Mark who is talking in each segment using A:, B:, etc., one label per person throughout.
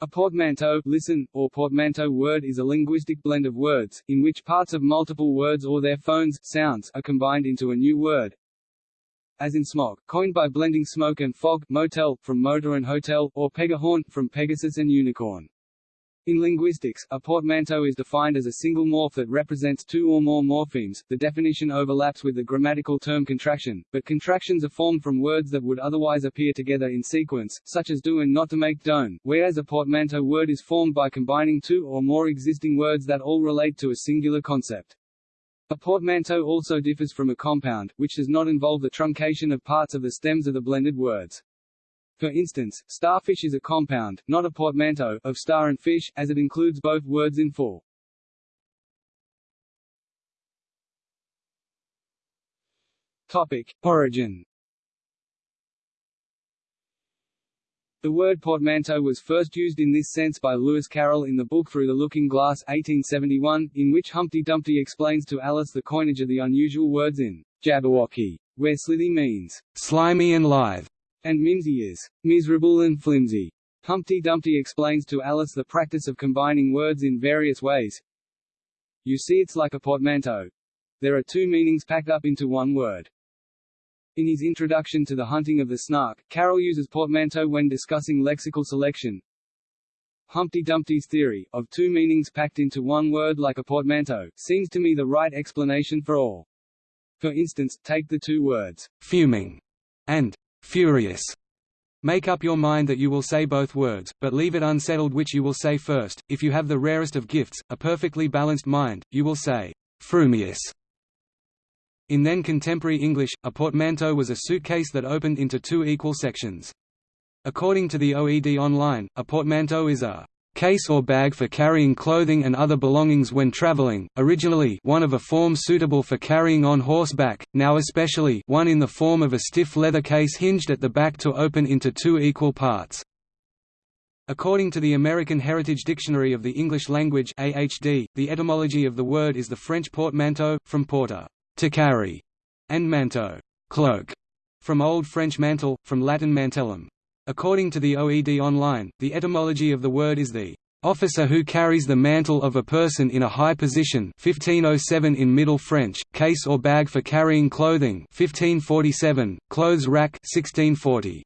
A: A portmanteau listen, or portmanteau word is a linguistic blend of words, in which parts of multiple words or their phones sounds are combined into a new word. As in smog, coined by blending smoke and fog, motel, from motor and hotel, or pegahorn, from Pegasus and unicorn. In linguistics, a portmanteau is defined as a single morph that represents two or more morphemes. The definition overlaps with the grammatical term contraction, but contractions are formed from words that would otherwise appear together in sequence, such as do and not to make don't, whereas a portmanteau word is formed by combining two or more existing words that all relate to a singular concept. A portmanteau also differs from a compound, which does not involve the truncation of parts of the stems of the blended words. For instance, starfish is a compound, not a portmanteau, of star and fish, as it includes both words in full. Topic. Origin The word portmanteau was first used in this sense by Lewis Carroll in the book Through the Looking Glass 1871, in which Humpty Dumpty explains to Alice the coinage of the unusual words in Jabberwocky, where slithy means slimy and lithe, and Mimsy is miserable and flimsy. Humpty Dumpty explains to Alice the practice of combining words in various ways. You see it's like a portmanteau. There are two meanings packed up into one word. In his introduction to The Hunting of the Snark, Carroll uses portmanteau when discussing lexical selection. Humpty Dumpty's theory, of two meanings packed into one word like a portmanteau, seems to me the right explanation for all. For instance, take the two words, fuming and furious. Make up your mind that you will say both words, but leave it unsettled which you will say first. If you have the rarest of gifts, a perfectly balanced mind, you will say, frumious. In then contemporary English, a portmanteau was a suitcase that opened into two equal sections. According to the OED Online, a portmanteau is a case or bag for carrying clothing and other belongings when traveling, originally one of a form suitable for carrying on horseback, now especially one in the form of a stiff leather case hinged at the back to open into two equal parts. According to the American Heritage Dictionary of the English Language AHD, the etymology of the word is the French portmanteau, from porter to carry, and manteau cloak, from Old French mantle, from Latin mantellum. According to the OED Online, the etymology of the word is the officer who carries the mantle of a person in a high position 1507 in Middle French, case or bag for carrying clothing 1547, clothes rack 1640.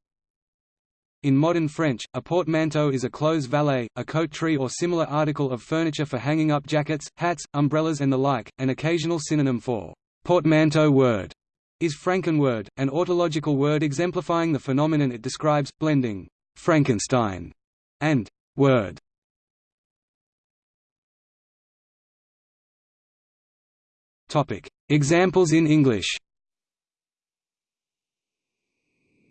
A: In modern French, a portmanteau is a clothes valet, a coat tree or similar article of furniture for hanging up jackets, hats, umbrellas and the like, an occasional synonym for portmanteau word is Frankenword, an autological word exemplifying the phenomenon it describes, blending Frankenstein and word. Topic: Examples in English.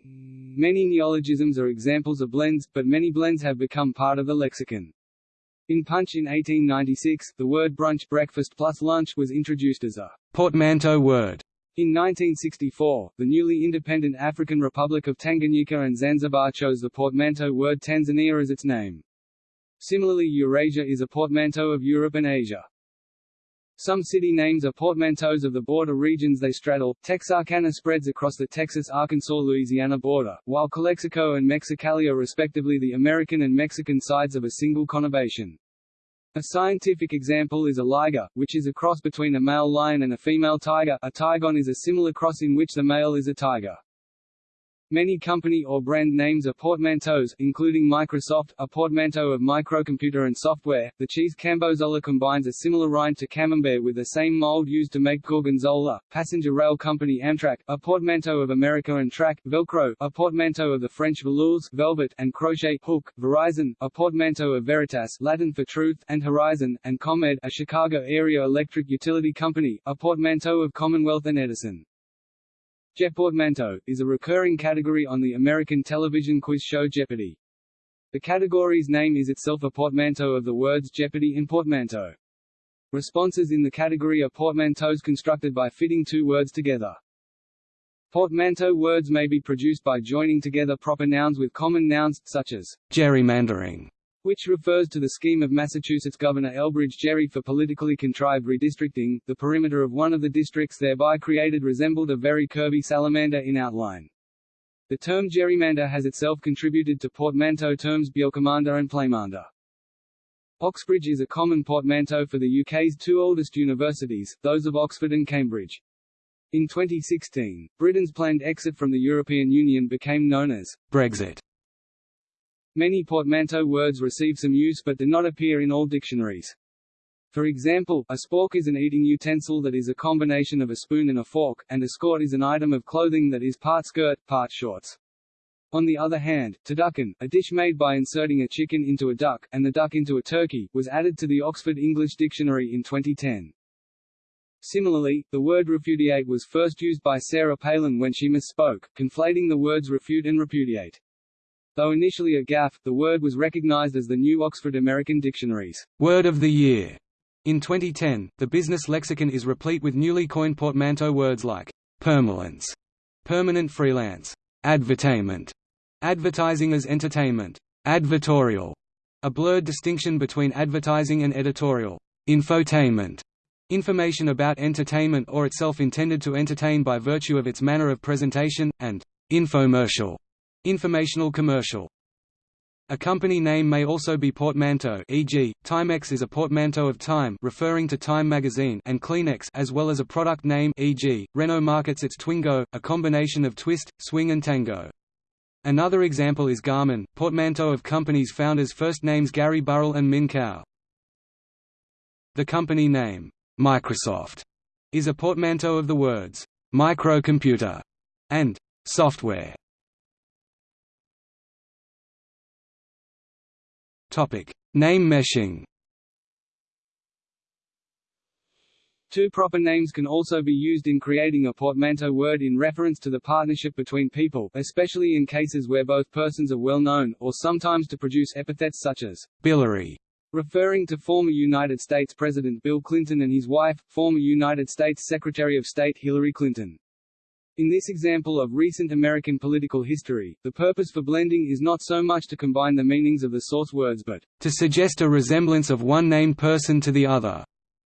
A: Many neologisms are examples of blends, but many blends have become part of the lexicon. In Punch in 1896, the word brunch breakfast plus lunch was introduced as a portmanteau word in 1964, the newly independent African Republic of Tanganyika and Zanzibar chose the portmanteau word Tanzania as its name. Similarly Eurasia is a portmanteau of Europe and Asia. Some city names are portmanteaus of the border regions they straddle. Texarkana spreads across the Texas-Arkansas-Louisiana border, while Calexico and Mexicali are respectively the American and Mexican sides of a single conurbation. A scientific example is a liger, which is a cross between a male lion and a female tiger a tigon is a similar cross in which the male is a tiger. Many company or brand names are portmanteaus, including Microsoft, a portmanteau of microcomputer and software. The cheese Cambozola combines a similar rind to camembert with the same mold used to make gorgonzola. Passenger rail company Amtrak, a portmanteau of America and track. Velcro, a portmanteau of the French velours, velvet, and crochet. Hook, Verizon, a portmanteau of Veritas, Latin for truth, and Horizon, and ComEd, a Chicago area electric utility company, a portmanteau of Commonwealth and Edison. Jeoportmanteau, is a recurring category on the American television quiz show Jeopardy! The category's name is itself a portmanteau of the words Jeopardy and portmanteau. Responses in the category are portmanteaus constructed by fitting two words together. Portmanteau words may be produced by joining together proper nouns with common nouns, such as gerrymandering, which refers to the scheme of Massachusetts Governor Elbridge Gerry for politically contrived redistricting. The perimeter of one of the districts thereby created resembled a very curvy salamander in outline.
B: The term gerrymander has itself contributed to portmanteau terms Bjelkemander and Playmander. Oxbridge is a common portmanteau for the UK's two oldest universities, those of Oxford and Cambridge. In 2016, Britain's planned exit from the European Union became known as Brexit. Many portmanteau words receive some use but do not appear in all dictionaries. For example, a spork is an eating utensil that is a combination of a spoon and a fork, and a skort is an item of clothing that is part skirt, part shorts. On the other hand, turducken, a dish made by inserting a chicken into a duck, and the duck into a turkey, was added to the Oxford English Dictionary in 2010. Similarly, the word refudiate was first used by Sarah Palin when she misspoke, conflating the words refute and repudiate. Though initially a gaffe, the word was recognized as the new Oxford American Dictionary's word of the year. In 2010, the business lexicon is replete with newly coined portmanteau words like permalance, permanent freelance, advertainment, advertising as entertainment, advertorial, a blurred distinction between advertising and editorial, infotainment, Information about entertainment or itself intended to entertain by virtue of its manner of presentation, and infomercial, informational commercial. A company name may also be portmanteau e.g., Timex is a portmanteau of Time referring to Time magazine and Kleenex as well as a product name e.g., Renault markets its Twingo, a combination of twist, swing and tango. Another example is Garmin, portmanteau of company's founders' first names Gary Burrell and Min Kao. The company name, Microsoft is a portmanteau of the words microcomputer and software. Name meshing.
A: Two proper names can also be used in creating a portmanteau word in reference to the partnership between people, especially in cases where both persons are well known, or sometimes to produce epithets such as
B: Billary
A: referring to former United States President Bill Clinton and his wife, former United States Secretary of State Hillary Clinton. In this example of recent American political history, the purpose for blending is not so much to combine the meanings of the source words but
B: to suggest a resemblance of one named person to the other.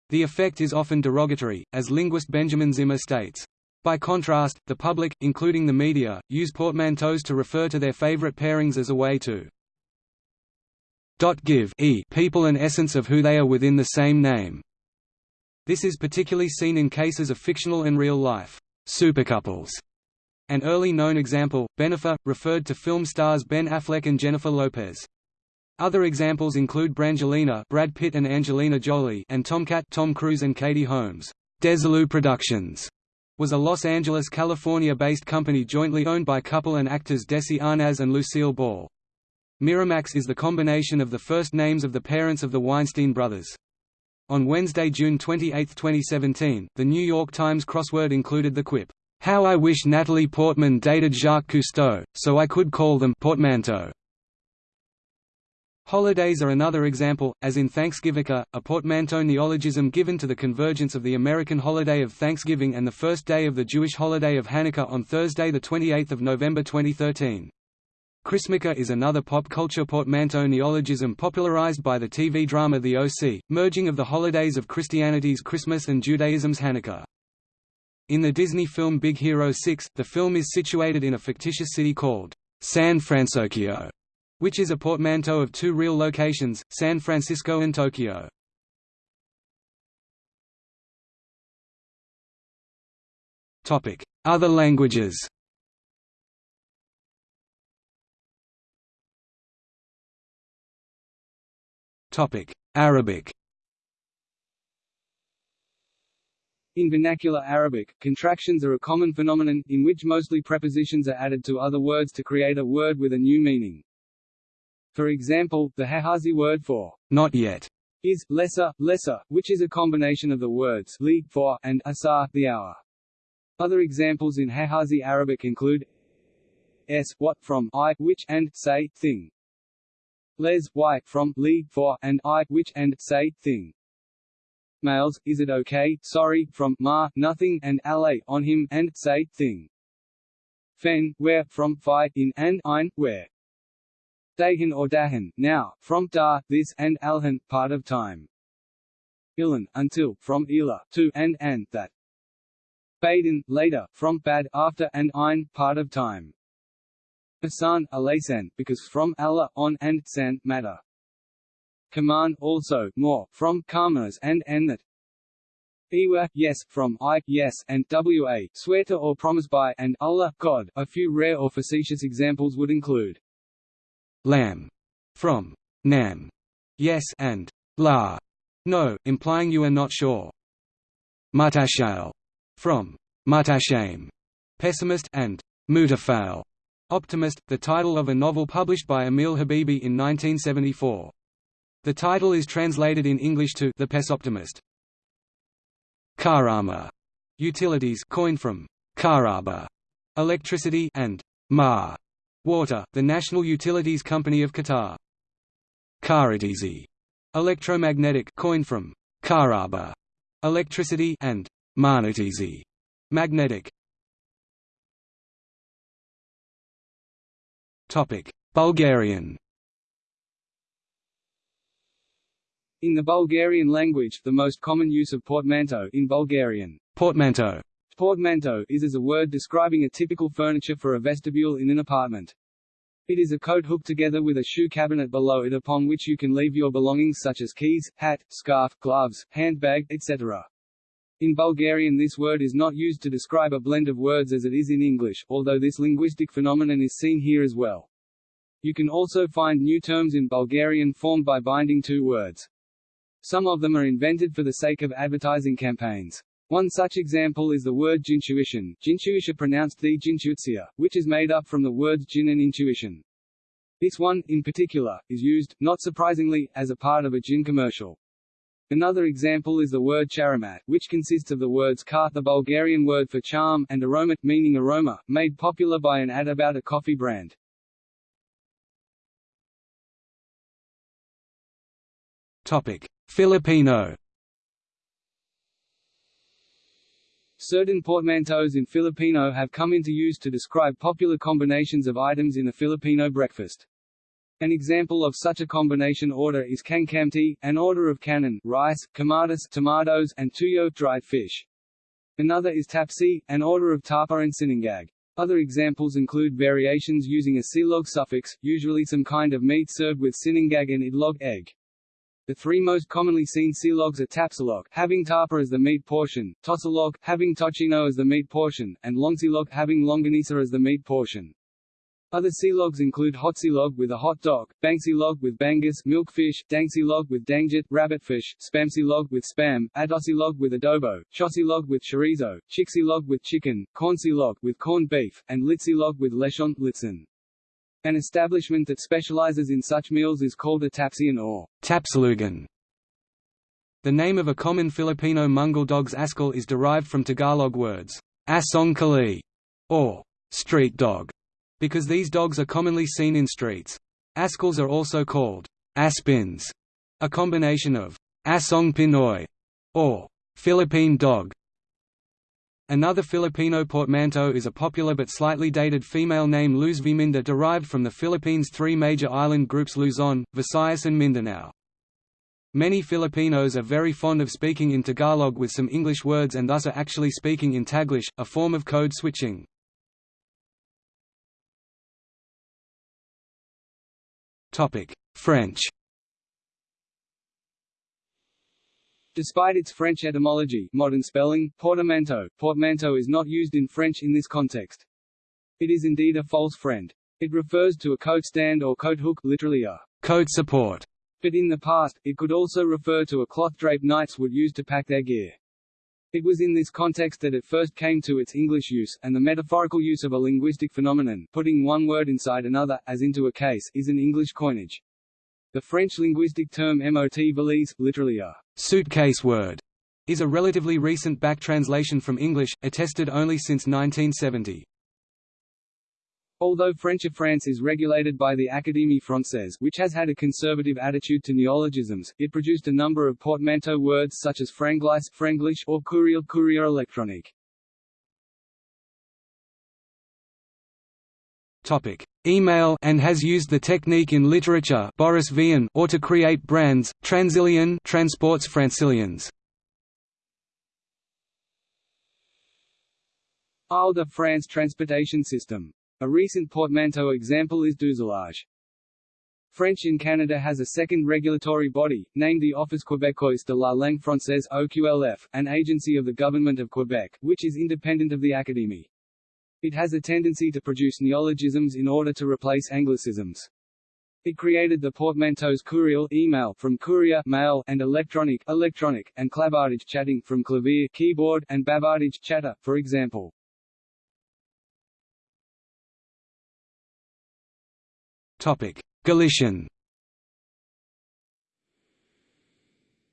B: The effect is often derogatory, as linguist Benjamin Zimmer states. By contrast, the public, including the media, use portmanteaus to refer to their favorite pairings as a way to give e people an essence of who they are within the same name. This is particularly seen in cases of fictional and real-life supercouples. An early known example, Bennifer, referred to film stars Ben Affleck and Jennifer Lopez. Other examples include Brangelina Brad Pitt and Angelina Jolie and TomKat Tom Cruise and Katie Holmes. Desilu Productions was a Los Angeles, California-based company jointly owned by couple and actors Desi Arnaz and Lucille Ball. Miramax is the combination of the first names of the parents of the Weinstein brothers. On Wednesday, June 28, 2017, The New York Times crossword included the quip, "'How I wish Natalie Portman dated Jacques Cousteau, so I could call them portmanteau." Holidays are another example, as in Thanksgivukkah, a portmanteau neologism given to the convergence of the American holiday of Thanksgiving and the first day of the Jewish holiday of Hanukkah on Thursday 28 November 2013. Chrismukkah is another pop culture portmanteau neologism popularized by the TV drama The O.C., merging of the holidays of Christianity's Christmas and Judaism's Hanukkah. In the Disney film Big Hero 6, the film is situated in a fictitious city called San Fransokyo, which is a portmanteau of two real locations, San Francisco and Tokyo. Other languages Arabic
A: In vernacular Arabic, contractions are a common phenomenon, in which mostly prepositions are added to other words to create a word with a new meaning. For example, the Hijazi word for
B: not yet
A: is lesser, lesser, which is a combination of the words li for and asar, the hour. Other examples in Hijazi Arabic include s what from I which and say thing les y from li for and I which and say thing. Males, is it okay, sorry from ma nothing and ale on him and say thing. Fen where from fi in and ein where. Dahin or dahin now from da this and alhan part of time. Ilan until from ila to and and that. Baden later from bad after and ein part of time. Asan, alasan, because from Allah, on, and san, matter. Command, also, more, from karmas and, and that. Iwa, yes, from I, yes, and wa, swear to or promise by, and Allah, God. A few rare or facetious examples would include. Lam, from. Nam, yes, and. La, no, implying you are not sure. Mutashal, from. Mutashame, pessimist, and. Mutafal, optimist, the title of a novel published by Emil Habibi in 1974. The title is translated in English to The Pesoptimist. Karama, utilities coined from Karaba, electricity, and Ma, water, the national utilities company of Qatar. Karatizi, electromagnetic coined from Karaba, electricity, and Magnetizi, magnetic. Bulgarian. In the Bulgarian language, the most common use of portmanteau in Bulgarian, portmanteau, portmanteau is as a word describing a typical furniture for a vestibule in an apartment. It is a coat hooked together with a shoe cabinet below it upon which you can leave your belongings such as keys, hat, scarf, gloves, handbag, etc. In Bulgarian this word is not used to describe a blend of words as it is in English, although this linguistic phenomenon is seen here as well. You can also find new terms in Bulgarian formed by binding two words. Some of them are invented for the sake of advertising campaigns. One such example is the word jintuition, jintuisha pronounced the jintuitsia, which is made up from the words jin and intuition. This one, in particular, is used, not surprisingly, as a part of a gin commercial. Another example is the word charamat, which consists of the words kar the Bulgarian word for charm, and aromat meaning aroma, made popular by an ad about a coffee brand. Topic: Filipino Certain portmanteaus in Filipino have come into use to describe popular combinations of items in the Filipino breakfast. An example of such a combination order is kankamti, an order of kanin rice, kamatis tomatoes, and tuyo dried fish. Another is tapsi, an order of tapa and sinangag. Other examples include variations using a silog suffix, usually some kind of meat served with sinangag and idlog egg. The three most commonly seen silogs are tapsilog, having tapa as the meat portion, tosilog, having tocino as the meat portion, and longsilog, having longanisa as the meat portion. Other silogs include hotsilog with a hot dog, bangsilog with bangus, milkfish, dangsilog with danggit, rabbitfish, spamsilog with spam, adosilog with adobo, chosilog with chorizo, chiksilog with chicken, cornsilog with corned beef, and litsilog with lechon, litzen. An establishment that specializes in such meals is called a tapsian or tapsalugan. The name of a common Filipino Mongol dog's askal is derived from Tagalog words, asong kali, or street dog, because these dogs are commonly seen in streets. Askals are also called aspins, a combination of asong Pinoy, or Philippine dog, Another Filipino portmanteau is a popular but slightly dated female name Luzviminda derived from the Philippines' three major island groups Luzon, Visayas and Mindanao. Many Filipinos are very fond of speaking in Tagalog with some English words and thus are actually speaking in Taglish, a form of code switching. French Despite its French etymology modern spelling, portmanteau, portmanteau is not used in French in this context. It is indeed a false friend. It refers to a coat stand or coat hook literally a coat support, but in the past, it could also refer to a cloth drape knights would use to pack their gear. It was in this context that it first came to its English use, and the metaphorical use of a linguistic phenomenon putting one word inside another, as into a case, is an English coinage. The French linguistic term mot valise, literally a suitcase word, is a relatively recent back translation from English, attested only since 1970. Although French of France is regulated by the Académie Française which has had a conservative attitude to neologisms, it produced a number of portmanteau words such as franglais, franglish, or courriel courrier électronique. Topic: Email and has used the technique in literature Boris Vian or to create brands Transilien transports Francilians. Isle de France transportation system A recent portmanteau example is douzelage. French in Canada has a second regulatory body, named the Office Québécois de la langue française OQLF, an agency of the Government of Quebec, which is independent of the Académie. It has a tendency to produce neologisms in order to replace anglicisms. It created the portmanteaus courriel email from courier mail and electronic electronic and clavardage chatting from clavier keyboard and bavardage chatter, for example.
B: Galician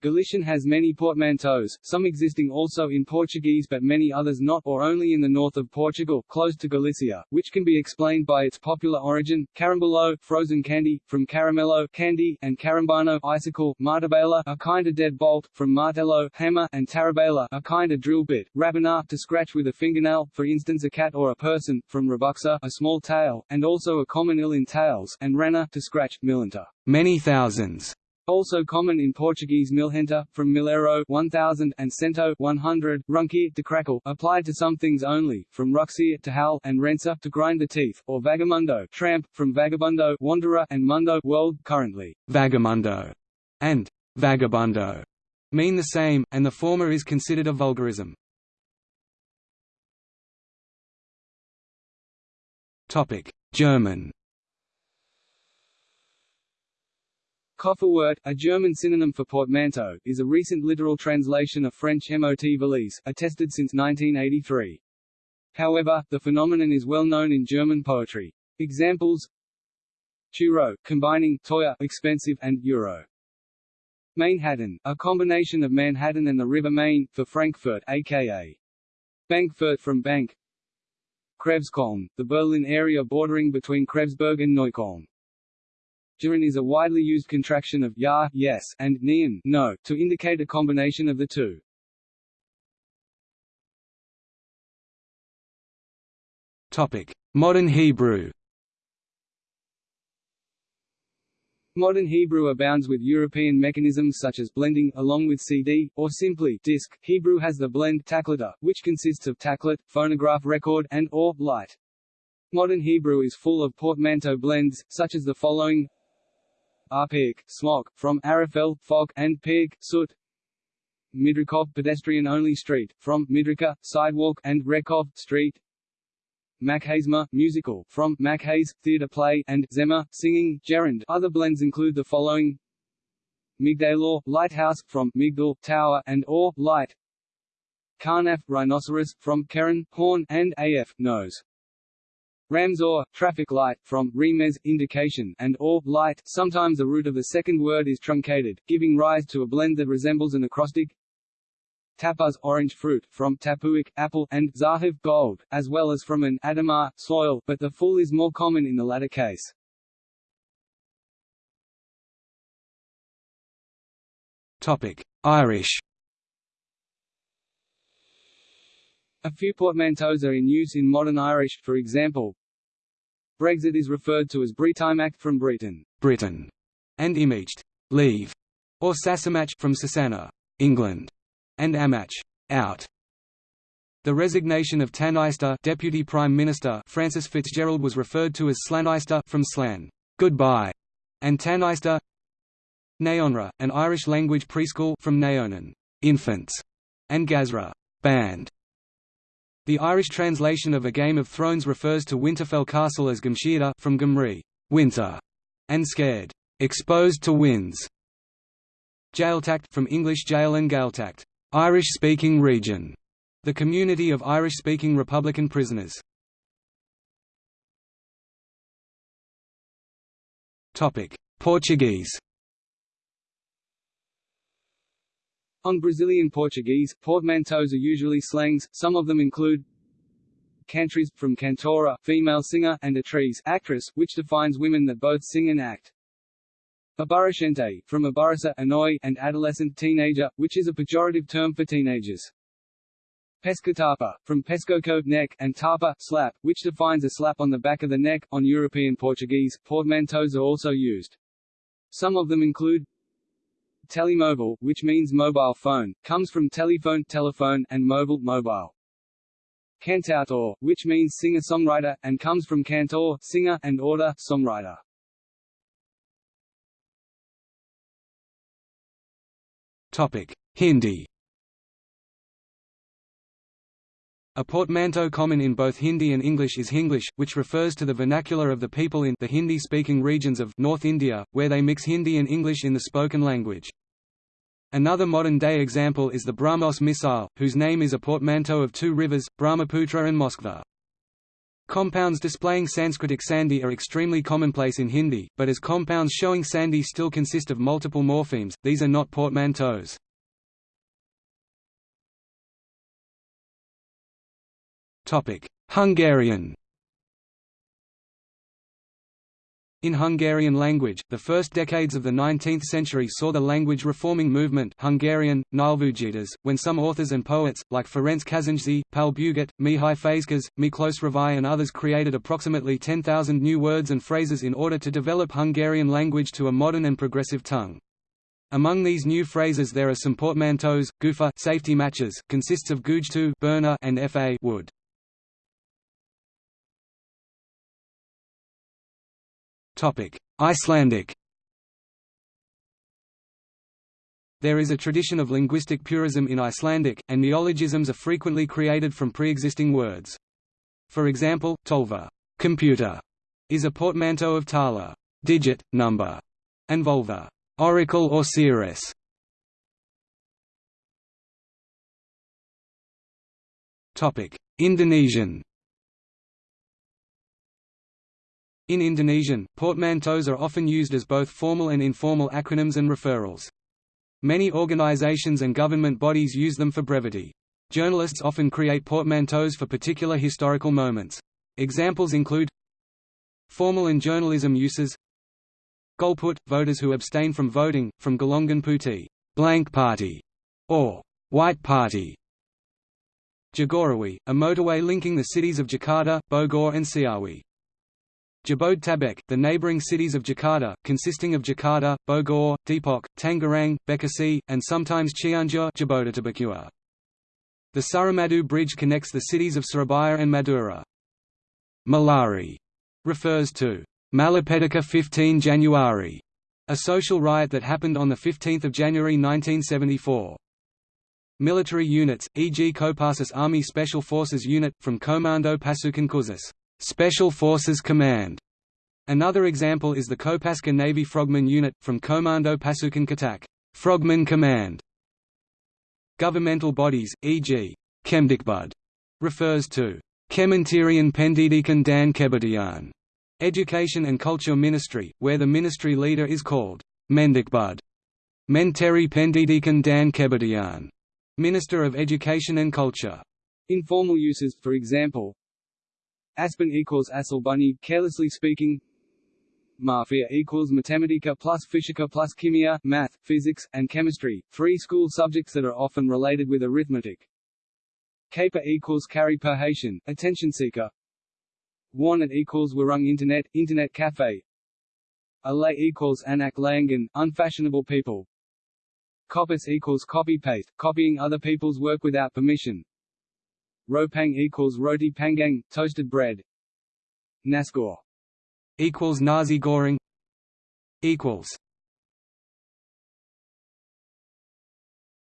A: Galician has many portmanteaus, some existing also in Portuguese but many others not or only in the north of Portugal, close to Galicia, which can be explained by its popular origin, carambulo frozen candy, from caramello candy, and carambano icicle, martabela a kind of dead bolt, from martello hammer, and tarabela a kind of drill bit, rabanar to scratch with a fingernail, for instance a cat or a person, from rebuxa a small tail, and also a common ill in tails, and rana to scratch, milanta
B: many thousands.
A: Also common in Portuguese milhenta, from milero 1000 and cento 100, runkia to crackle, applied to some things only, from ruxia to howl, and rensa to grind the teeth, or vagamundo tramp, from vagabundo wanderer and mundo world, currently.
B: Vagamundo and vagabundo mean the same, and the former is considered a vulgarism. German
A: Kofferwort, a German synonym for portmanteau, is a recent literal translation of French mot valise, attested since 1983. However, the phenomenon is well known in German poetry. Examples Churro, combining teuer expensive and euro. Mainhattan, a combination of Manhattan and the River Main, for Frankfurt aka Bankfurt from Bank Kreuzkölln, the Berlin area bordering between Kreuzberg and Neukölln. Durin is a widely used contraction of ja yes and neon no to indicate a combination of the two.
B: Topic: Modern Hebrew.
A: Modern Hebrew abounds with European mechanisms such as blending, along with CD, or simply disk. Hebrew has the blend taqlita, which consists of taqlit, phonograph record, and or light. Modern Hebrew is full of portmanteau blends, such as the following Arpig, smog, from Arafel, fog, and pig, soot. Midrikov pedestrian-only street, from Midrika, sidewalk, and Rekov, street. Makhazma, musical, from Makhaz, theatre play, and Zema, singing, gerund. Other blends include the following Migdalor, lighthouse, from Migdal, tower, and or, light. Karnaf, rhinoceros, from Keren, horn, and Af, nose. Ramzor, traffic light, from remez, indication, and or, light. Sometimes the root of the second word is truncated, giving rise to a blend that resembles an acrostic. Tapuz, orange fruit, from tapuic, apple, and zahiv, gold, as well as from an adamar, soil, but the full is more common in the latter case.
B: Topic: Irish.
A: A few portmanteaus are in use in modern Irish, for example, Brexit is referred to as Bretaimach from Britain,
B: Britain, and Imaged, leave, or Sasamach from Sasana, England, and Amach, out. The resignation of Tanister Deputy Prime Minister Frances Fitzgerald was referred to as Slanister from Slan, goodbye, and Tanister Naonra, an Irish-language preschool from Naonan, infants, and Gazra, band. The Irish translation of A Game of Thrones refers to Winterfell Castle as Gumsheada from Gumri, winter, and scared, exposed to winds. Jailtacht from English Jail and Gaeltacht, Irish-speaking region, the community of Irish-speaking Republican prisoners. Topic: Portuguese.
A: On Brazilian Portuguese, portmanteaus are usually slangs, some of them include cantriz, from cantora female singer, and atriz actress, which defines women that both sing and act. Aborrecente, from aborrecer annoy, and adolescent teenager, which is a pejorative term for teenagers. Pescatapa, from pescoco neck, and tapa slap, which defines a slap on the back of the neck. On European Portuguese, portmanteaus are also used. Some of them include Telemóvel, which means mobile phone, comes from telephone, telephone, and mobile, mobile. cantautor, which means singer-songwriter, and comes from cantor, singer, and order, songwriter.
B: Topic: Hindi. A portmanteau common in both Hindi and English is Hinglish, which refers to the vernacular of the people in the Hindi-speaking regions of North India, where they mix Hindi and English in the spoken language. Another modern-day example is the Brahmos missile, whose name is a portmanteau of two rivers, Brahmaputra and Moskva. Compounds displaying Sanskritic sandhi are extremely commonplace in Hindi, but as compounds showing sandhi still consist of multiple morphemes, these are not portmanteaus. Hungarian In Hungarian language, the first decades of the 19th century saw the language reforming movement Hungarian, when some authors and poets, like Ferenc Kazinczy, Pál Bugát, Mihály Fazekas, Miklós Ravai and others created approximately 10,000 new words and phrases in order to develop Hungarian language to a modern and progressive tongue. Among these new phrases there are some portmanteaus, gufa safety matches, consists of gujtu burner and fa wood. Icelandic There is a tradition of linguistic purism in Icelandic, and neologisms are frequently created from pre-existing words. For example, tölva computer", is a portmanteau of tala digit, number", and volva oracle or seeress". Indonesian In Indonesian, portmanteaus are often used as both formal and informal acronyms and referrals. Many organizations and government bodies use them for brevity. Journalists often create portmanteaus for particular historical moments. Examples include Formal and journalism uses Golput – voters who abstain from voting, from Golongan Putih blank party", or White Party. Jagorawi – a motorway linking the cities of Jakarta, Bogor and Ciawi. Jabodetabek, the neighboring cities of Jakarta, consisting of Jakarta, Bogor, Depok, Tangerang, Bekasi, and sometimes Cianjur The Suramadu Bridge connects the cities of Surabaya and Madura. Malari refers to Malapetaka 15 January, a social riot that happened on 15 January 1974. Military units, e.g. Kopassus Army Special Forces Unit, from Komando Pasukan Khusus Special Forces Command. Another example is the Kopaska Navy Frogman Unit, from Komando Pasukan Katak Frogman Command. Governmental bodies, e.g. Kemdikbud, refers to Kementerian Pendidikan dan Kebudayaan, Education and Culture Ministry, where the ministry leader is called Mendikbud, Menteri Pendidikan dan Kebudayaan, Minister of Education and Culture.
A: Informal uses, for example, Aspen equals Asalbunny, carelessly speaking. Mafia equals Mathematica plus Fishika plus Kimia, math, physics, and chemistry, three school subjects that are often related with arithmetic. Caper equals carry per Haitian, attention seeker. Warnet equals Warung Internet, Internet Cafe. Alay equals Anak Layangan, unfashionable people. Copis equals copy-paste, copying other people's work without permission. Ropang equals roti panggang, toasted bread. Nasgor
B: equals nasi goreng equals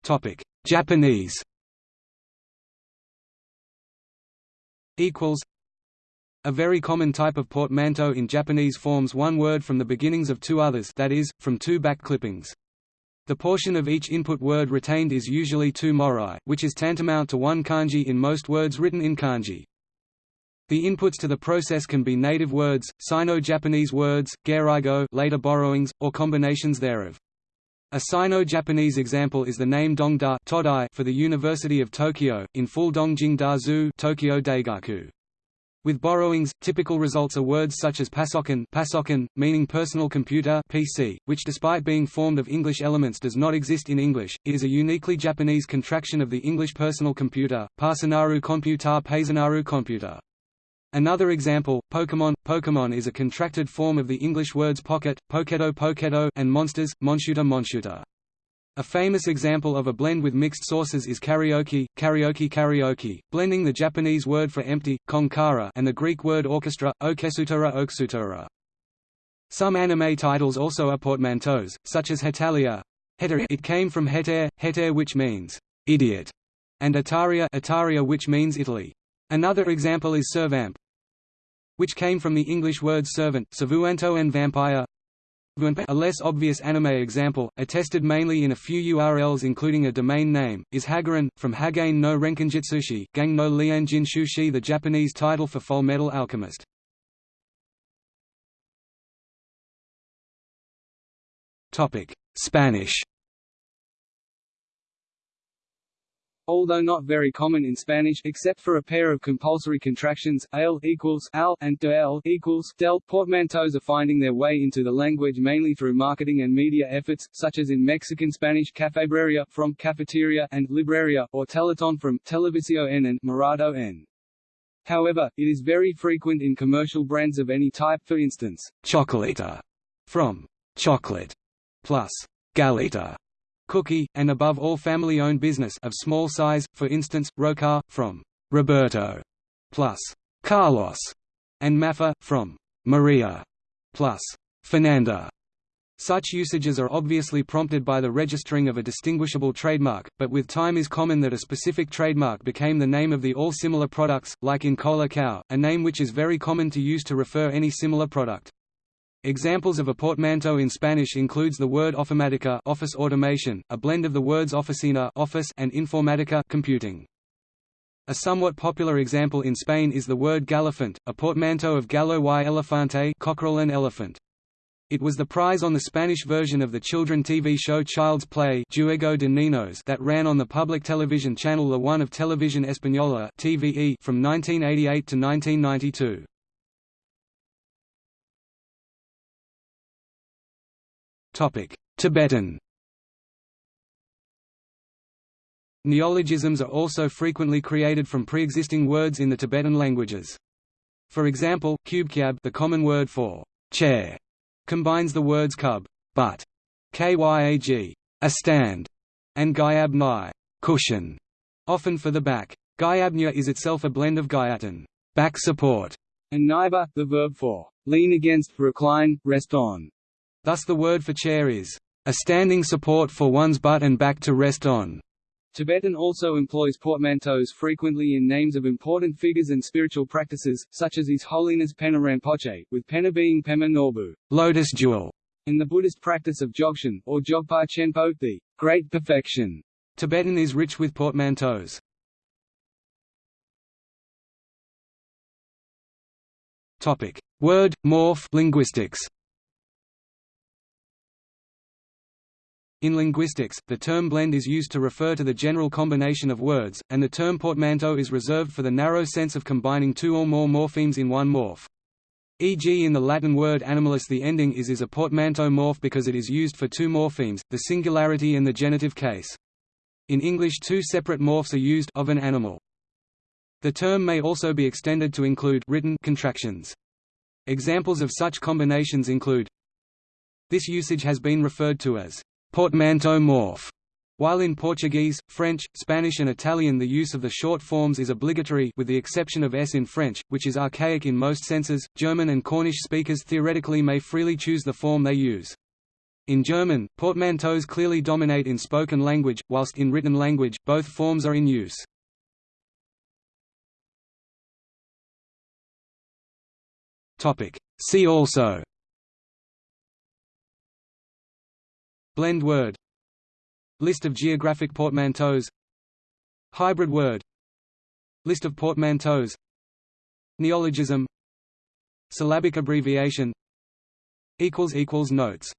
B: Topic Japanese equals a very common type of portmanteau in Japanese forms one word from the beginnings of two others that is, from two back clippings. The portion of each input word retained is usually two morai, which is tantamount to one kanji in most words written in kanji. The inputs to the process can be native words, Sino-Japanese words, gairaigo later borrowings, or combinations thereof. A Sino-Japanese example is the name Dongda for the University of Tokyo, in full Dongjing Da Zu Tokyo Daigaku. With borrowings, typical results are words such as pasokan, pasokan meaning personal computer PC, which despite being formed of English elements does not exist in English, it is a uniquely Japanese contraction of the English personal computer, Pasanaru computer Pasanaru computer. Another example, Pokemon. Pokemon is a contracted form of the English words pocket, poketo poketo and monsters, monshuta monshuta. A famous example of a blend with mixed sources is karaoke, karaoke karaoke, blending the Japanese word for empty, konkara and the Greek word orchestra, okesutora oksutora. Some anime titles also are portmanteaus, such as Hetalia. It came from heter, heter which means idiot, and Ataria, Ataria which means Italy. Another example is servamp, which came from the English words servant, savuanto and vampire. A less obvious anime example, attested mainly in a few URLs including a domain name, is Hagarin, from Hagane no Renkinjutsushi Gang no Lianjin Shushi the Japanese title for Full Metal Alchemist. Spanish
A: although not very common in Spanish except for a pair of compulsory contractions, ale equals al and del equals del. Portmanteaus are finding their way into the language mainly through marketing and media efforts, such as in Mexican Spanish cafebreria from cafeteria and libreria, or teleton from televisio n and morado n. However, it is very frequent in commercial brands of any type for instance,
B: chocolita from chocolate plus galita cookie, and above all family-owned business of small size, for instance, Rocar, from Roberto, plus Carlos, and Maffa, from Maria, plus Fernanda. Such usages are obviously prompted by the registering of a distinguishable trademark, but with time is common that a specific trademark became the name of the all similar products, like in ColaCao, a name which is very common to use to refer any similar product. Examples of a portmanteau in Spanish includes the word ofimática office automation, a blend of the words oficina office and informatica computing. A somewhat popular example in Spain is the word galifant, a portmanteau of gallo y elefante cockerel and elephant. It was the prize on the Spanish version of the children TV show Child's Play Juego de Niños that ran on the public television channel La One of Televisión Española TVE from 1988 to 1992. Tibetan Neologisms are also frequently created from pre-existing words in the Tibetan languages. For example, kubkyab the common word for chair combines the words kub, but, kyag, a stand, and gyab nai, cushion, often for the back. Gyabnya is itself a blend of gyatan, back support,
A: and naiba, the verb for lean against, recline, rest on.
B: Thus the word for chair is, a standing support for one's butt and back to rest on.
A: Tibetan also employs portmanteaus frequently in names of important figures and spiritual practices, such as His Holiness Penor Rinpoche, with Penor being Pema Norbu
B: lotus jewel",
A: in the Buddhist practice of Dzogchen, or Dzogpa Chenpo the great perfection.
B: Tibetan is rich with portmanteaus. Word, morph linguistics In linguistics, the term blend is used to refer to the general combination of words, and the term portmanteau is reserved for the narrow sense of combining two or more morphemes in one morph. E.g. in the Latin word animalis the ending is is a portmanteau morph because it is used for two morphemes, the singularity and the genitive case. In English two separate morphs are used of an animal. The term may also be extended to include written contractions. Examples of such combinations include This usage has been referred to as portmanteau morph. While in Portuguese, French, Spanish and Italian the use of the short forms is obligatory with the exception of s in French, which is archaic in most senses, German and Cornish speakers theoretically may freely choose the form they use. In German, portmanteaus clearly dominate in spoken language, whilst in written language, both forms are in use. See also Blend word. List of geographic portmanteaus. Hybrid word. List of portmanteaus. Neologism. Syllabic abbreviation. Notes